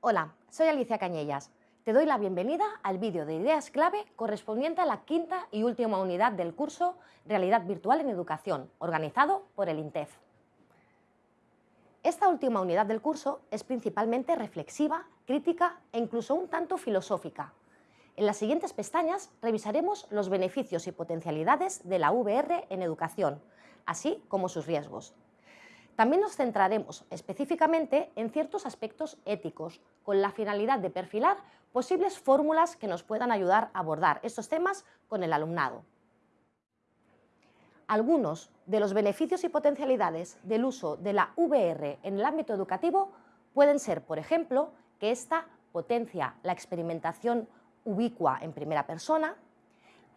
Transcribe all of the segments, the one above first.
Hola, soy Alicia Cañellas. Te doy la bienvenida al vídeo de ideas clave correspondiente a la quinta y última unidad del curso Realidad Virtual en Educación, organizado por el INTEF. Esta última unidad del curso es principalmente reflexiva, crítica e incluso un tanto filosófica. En las siguientes pestañas revisaremos los beneficios y potencialidades de la VR en educación, así como sus riesgos. También nos centraremos específicamente en ciertos aspectos éticos, con la finalidad de perfilar posibles fórmulas que nos puedan ayudar a abordar estos temas con el alumnado. Algunos de los beneficios y potencialidades del uso de la VR en el ámbito educativo pueden ser, por ejemplo, que ésta potencia la experimentación ubicua en primera persona,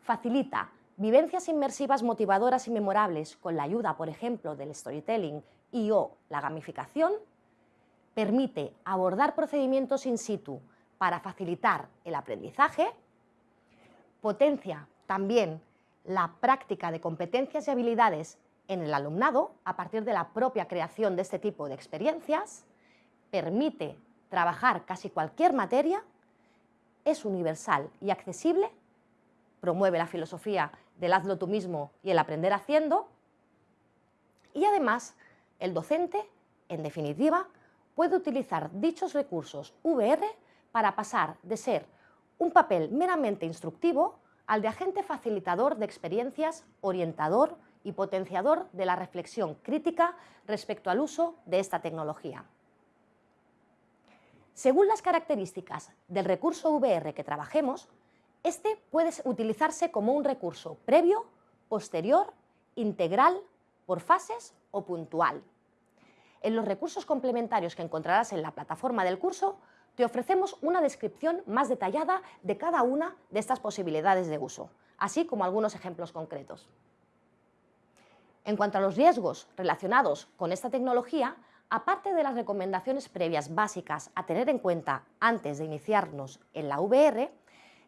facilita vivencias inmersivas motivadoras y memorables con la ayuda, por ejemplo, del storytelling y o la gamificación, permite abordar procedimientos in situ para facilitar el aprendizaje, potencia también la práctica de competencias y habilidades en el alumnado a partir de la propia creación de este tipo de experiencias, permite trabajar casi cualquier materia, es universal y accesible, promueve la filosofía del hazlo tú mismo y el aprender haciendo, y además el docente, en definitiva, puede utilizar dichos recursos VR para pasar de ser un papel meramente instructivo al de agente facilitador de experiencias, orientador y potenciador de la reflexión crítica respecto al uso de esta tecnología. Según las características del recurso VR que trabajemos, este puede utilizarse como un recurso previo, posterior, integral por fases o puntual. En los recursos complementarios que encontrarás en la plataforma del curso, te ofrecemos una descripción más detallada de cada una de estas posibilidades de uso, así como algunos ejemplos concretos. En cuanto a los riesgos relacionados con esta tecnología, aparte de las recomendaciones previas básicas a tener en cuenta antes de iniciarnos en la VR,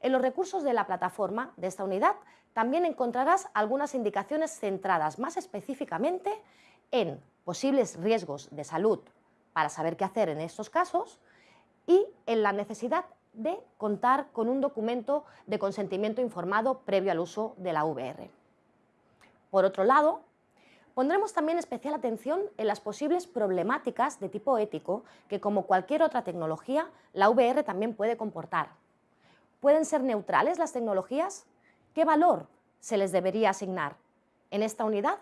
en los recursos de la plataforma de esta unidad también encontrarás algunas indicaciones centradas más específicamente en posibles riesgos de salud para saber qué hacer en estos casos y en la necesidad de contar con un documento de consentimiento informado previo al uso de la VR. Por otro lado, pondremos también especial atención en las posibles problemáticas de tipo ético que, como cualquier otra tecnología, la VR también puede comportar. ¿Pueden ser neutrales las tecnologías? ¿Qué valor se les debería asignar? En esta unidad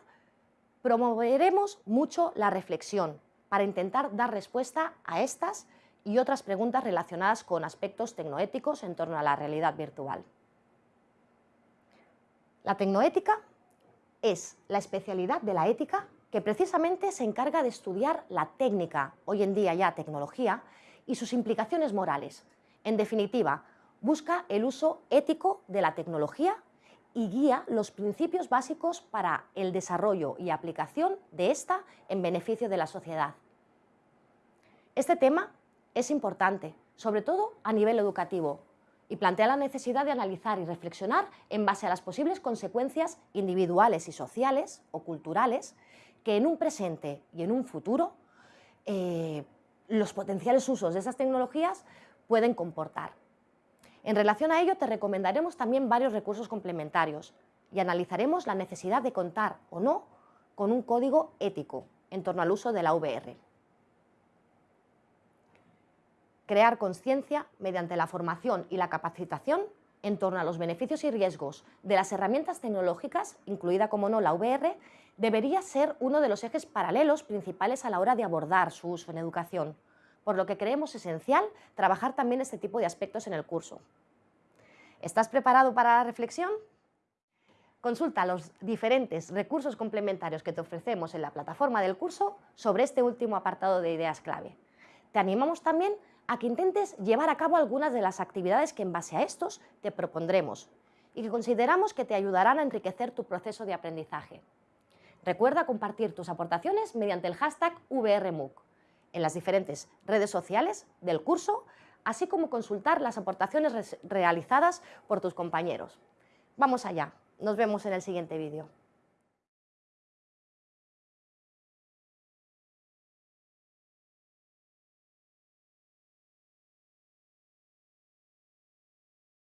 promoveremos mucho la reflexión para intentar dar respuesta a estas y otras preguntas relacionadas con aspectos tecnoéticos en torno a la realidad virtual. La tecnoética es la especialidad de la ética que precisamente se encarga de estudiar la técnica, hoy en día ya tecnología, y sus implicaciones morales. En definitiva, busca el uso ético de la tecnología y guía los principios básicos para el desarrollo y aplicación de esta en beneficio de la sociedad. Este tema es importante, sobre todo a nivel educativo, y plantea la necesidad de analizar y reflexionar en base a las posibles consecuencias individuales y sociales o culturales que en un presente y en un futuro eh, los potenciales usos de esas tecnologías pueden comportar. En relación a ello, te recomendaremos también varios recursos complementarios y analizaremos la necesidad de contar o no con un código ético en torno al uso de la VR. Crear conciencia mediante la formación y la capacitación en torno a los beneficios y riesgos de las herramientas tecnológicas, incluida como no la VR, debería ser uno de los ejes paralelos principales a la hora de abordar su uso en educación por lo que creemos esencial trabajar también este tipo de aspectos en el curso. ¿Estás preparado para la reflexión? Consulta los diferentes recursos complementarios que te ofrecemos en la plataforma del curso sobre este último apartado de ideas clave. Te animamos también a que intentes llevar a cabo algunas de las actividades que en base a estos te propondremos y que consideramos que te ayudarán a enriquecer tu proceso de aprendizaje. Recuerda compartir tus aportaciones mediante el hashtag VRMOOC en las diferentes redes sociales del curso, así como consultar las aportaciones realizadas por tus compañeros. Vamos allá, nos vemos en el siguiente vídeo.